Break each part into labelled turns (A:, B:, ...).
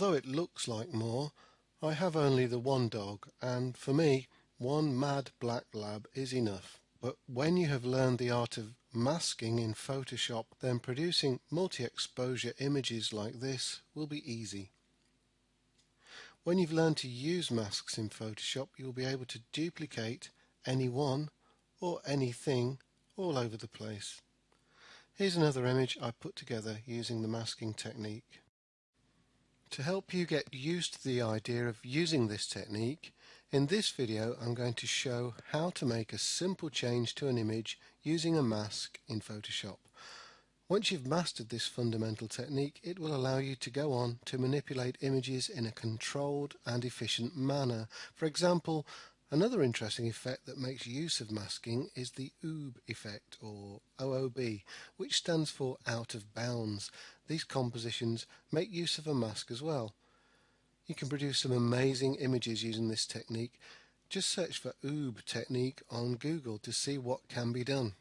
A: Although it looks like more, I have only the one dog and for me one mad black lab is enough. But when you have learned the art of masking in Photoshop then producing multi-exposure images like this will be easy. When you've learned to use masks in Photoshop you'll be able to duplicate any one or anything all over the place. Here's another image I put together using the masking technique. To help you get used to the idea of using this technique, in this video I'm going to show how to make a simple change to an image using a mask in Photoshop. Once you've mastered this fundamental technique, it will allow you to go on to manipulate images in a controlled and efficient manner. For example, Another interesting effect that makes use of masking is the OOB effect or OOB which stands for out of bounds. These compositions make use of a mask as well. You can produce some amazing images using this technique. Just search for OOB technique on Google to see what can be done.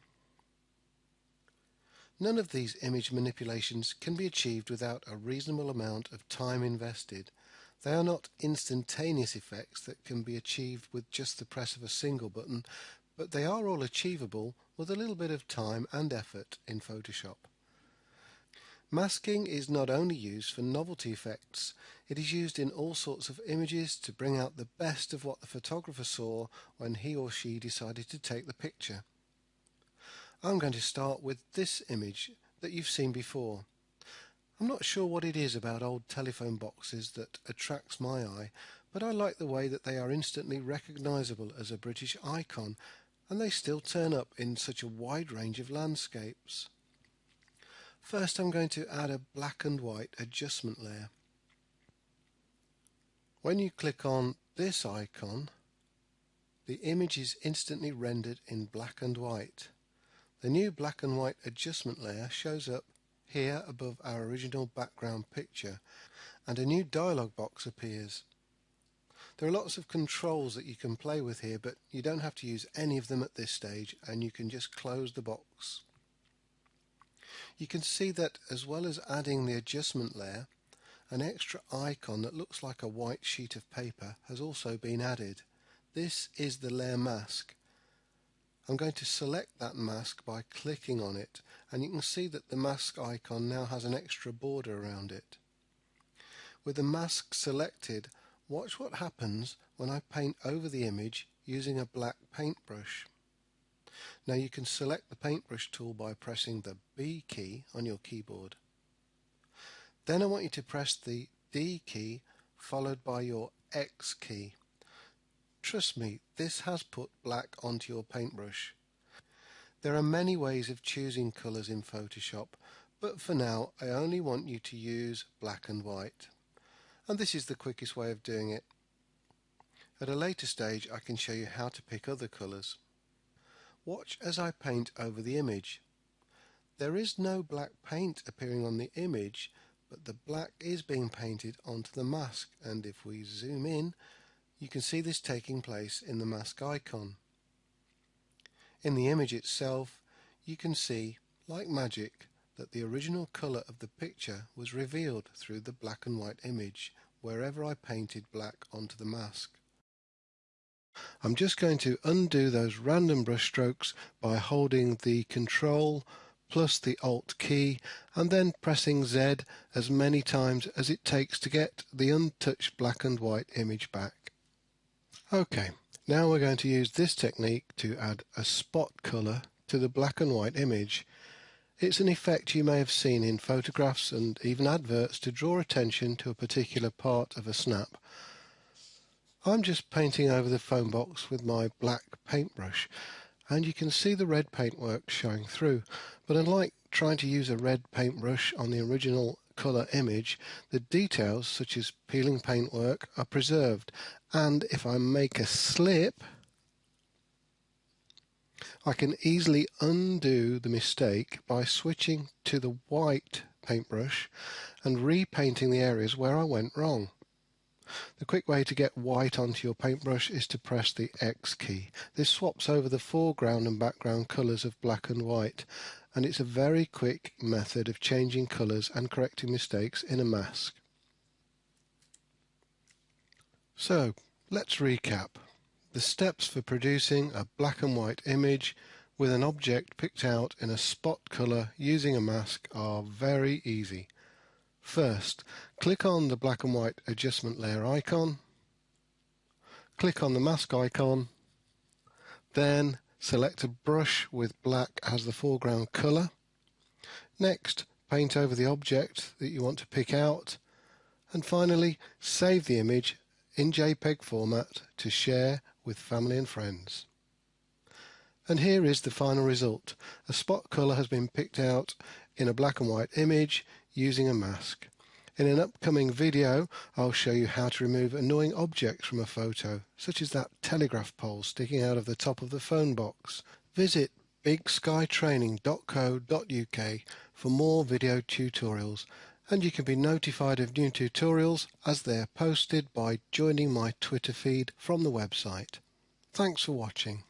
A: None of these image manipulations can be achieved without a reasonable amount of time invested. They are not instantaneous effects that can be achieved with just the press of a single button, but they are all achievable with a little bit of time and effort in Photoshop. Masking is not only used for novelty effects, it is used in all sorts of images to bring out the best of what the photographer saw when he or she decided to take the picture. I'm going to start with this image that you've seen before. I'm not sure what it is about old telephone boxes that attracts my eye, but I like the way that they are instantly recognisable as a British icon and they still turn up in such a wide range of landscapes. First I'm going to add a black and white adjustment layer. When you click on this icon, the image is instantly rendered in black and white. The new black and white adjustment layer shows up here above our original background picture and a new dialog box appears. There are lots of controls that you can play with here but you don't have to use any of them at this stage and you can just close the box. You can see that as well as adding the adjustment layer an extra icon that looks like a white sheet of paper has also been added. This is the layer mask I'm going to select that mask by clicking on it and you can see that the mask icon now has an extra border around it. With the mask selected, watch what happens when I paint over the image using a black paintbrush. Now you can select the paintbrush tool by pressing the B key on your keyboard. Then I want you to press the D key followed by your X key. Trust me, this has put black onto your paintbrush. There are many ways of choosing colours in Photoshop, but for now I only want you to use black and white. And this is the quickest way of doing it. At a later stage I can show you how to pick other colours. Watch as I paint over the image. There is no black paint appearing on the image, but the black is being painted onto the mask and if we zoom in you can see this taking place in the mask icon. In the image itself, you can see, like magic, that the original colour of the picture was revealed through the black and white image wherever I painted black onto the mask. I'm just going to undo those random brush strokes by holding the Control plus the Alt key and then pressing Z as many times as it takes to get the untouched black and white image back. Okay, now we're going to use this technique to add a spot colour to the black and white image. It's an effect you may have seen in photographs and even adverts to draw attention to a particular part of a snap. I'm just painting over the phone box with my black paintbrush and you can see the red paintwork showing through but unlike trying to use a red paintbrush on the original colour image, the details such as peeling paintwork are preserved and if I make a slip I can easily undo the mistake by switching to the white paintbrush and repainting the areas where I went wrong. The quick way to get white onto your paintbrush is to press the X key. This swaps over the foreground and background colours of black and white and it's a very quick method of changing colours and correcting mistakes in a mask. So let's recap. The steps for producing a black and white image with an object picked out in a spot colour using a mask are very easy. First, click on the black and white adjustment layer icon, click on the mask icon, then select a brush with black as the foreground colour. Next, paint over the object that you want to pick out, and finally save the image in JPEG format to share with family and friends. And here is the final result. A spot colour has been picked out in a black and white image using a mask. In an upcoming video, I'll show you how to remove annoying objects from a photo, such as that telegraph pole sticking out of the top of the phone box. Visit bigskytraining.co.uk for more video tutorials and you can be notified of new tutorials as they are posted by joining my Twitter feed from the website. Thanks for watching.